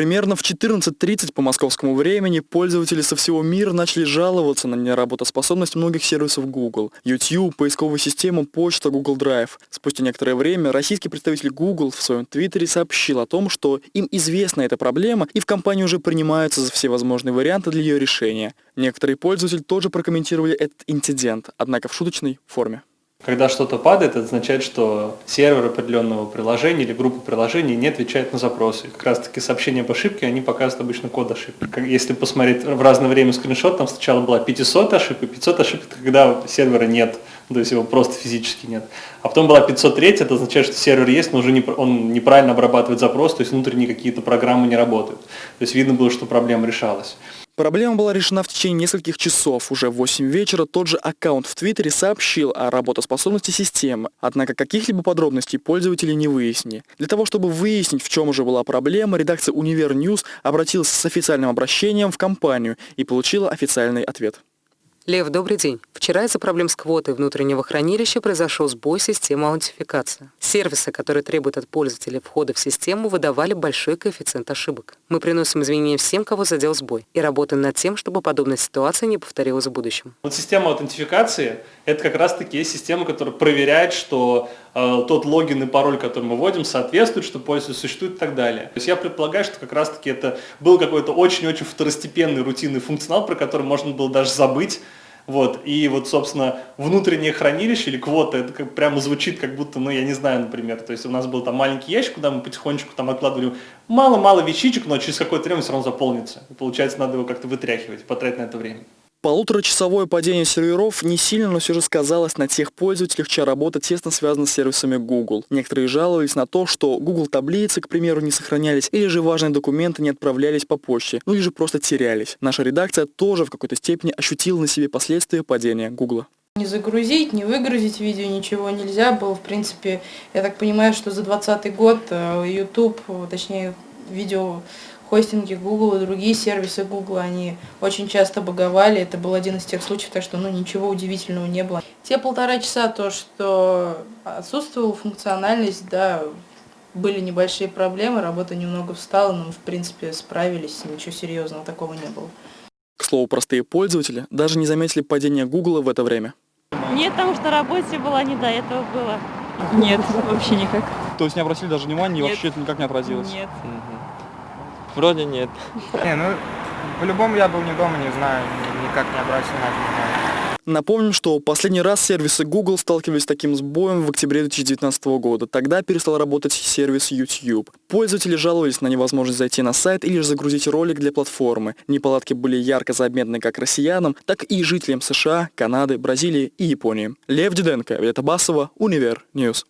Примерно в 14.30 по московскому времени пользователи со всего мира начали жаловаться на неработоспособность многих сервисов Google. YouTube, поисковую систему, почта, Google Drive. Спустя некоторое время российский представитель Google в своем твиттере сообщил о том, что им известна эта проблема и в компании уже принимаются за все возможные варианты для ее решения. Некоторые пользователи тоже прокомментировали этот инцидент, однако в шуточной форме. Когда что-то падает, это означает, что сервер определенного приложения или группа приложений не отвечает на запросы. Как раз таки сообщения об ошибке, они показывают обычно код ошибки. Если посмотреть в разное время скриншот, там сначала была 500 ошибок, 500 ошибок, когда сервера нет, то есть его просто физически нет. А потом была 503, это означает, что сервер есть, но уже не, он неправильно обрабатывает запрос, то есть внутренние какие-то программы не работают. То есть видно было, что проблема решалась. Проблема была решена в течение нескольких часов. Уже в 8 вечера тот же аккаунт в Твиттере сообщил о работоспособности системы, однако каких-либо подробностей пользователи не выяснили. Для того, чтобы выяснить, в чем же была проблема, редакция Универ News обратилась с официальным обращением в компанию и получила официальный ответ. Лев, добрый день. Вчера из-за проблем с квотой внутреннего хранилища произошел сбой системы аутентификации. Сервисы, которые требуют от пользователя входа в систему, выдавали большой коэффициент ошибок. Мы приносим извинения всем, кого задел сбой, и работаем над тем, чтобы подобная ситуация не повторилась в будущем. Вот система аутентификации – это как раз-таки система, которая проверяет, что э, тот логин и пароль, который мы вводим, соответствует, что пользователь существует и так далее. То есть я предполагаю, что как раз-таки это был какой-то очень-очень второстепенный рутинный функционал, про который можно было даже забыть, вот, и вот, собственно, внутреннее хранилище или квота, это как, прямо звучит как будто, ну, я не знаю, например, то есть у нас был там маленький ящик, куда мы потихонечку там откладывали мало-мало вещичек, но через какое-то время все равно заполнится. И получается, надо его как-то вытряхивать, потратить на это время. Полуторачасовое падение серверов не сильно, но все же сказалось на тех пользователях, чья работа тесно связана с сервисами Google. Некоторые жаловались на то, что Google таблицы, к примеру, не сохранялись, или же важные документы не отправлялись по почте, ну или же просто терялись. Наша редакция тоже в какой-то степени ощутила на себе последствия падения Google. Не загрузить, не выгрузить видео, ничего нельзя было. В принципе, я так понимаю, что за 2020 год э, YouTube, точнее, видео хостинги Google и другие сервисы Google, они очень часто баговали. Это был один из тех случаев, так что ну, ничего удивительного не было. Те полтора часа, то, что отсутствовала функциональность, да, были небольшие проблемы, работа немного встала, но мы, в принципе, справились, ничего серьезного такого не было. К слову, простые пользователи даже не заметили падения Google в это время. Нет, потому что работе была не до этого было. Нет, вообще никак. То есть не обратили даже внимания и вообще это никак не отразилось? Нет. Вроде нет. Не, ну, по-любому я был не дома, не знаю, никак не обратил на это внимание. Напомним, что последний раз сервисы Google сталкивались с таким сбоем в октябре 2019 года. Тогда перестал работать сервис YouTube. Пользователи жаловались на невозможность зайти на сайт или же загрузить ролик для платформы. Неполадки были ярко заметны как россиянам, так и жителям США, Канады, Бразилии и Японии. Лев Диденко, Виолетта Басова, Универ News.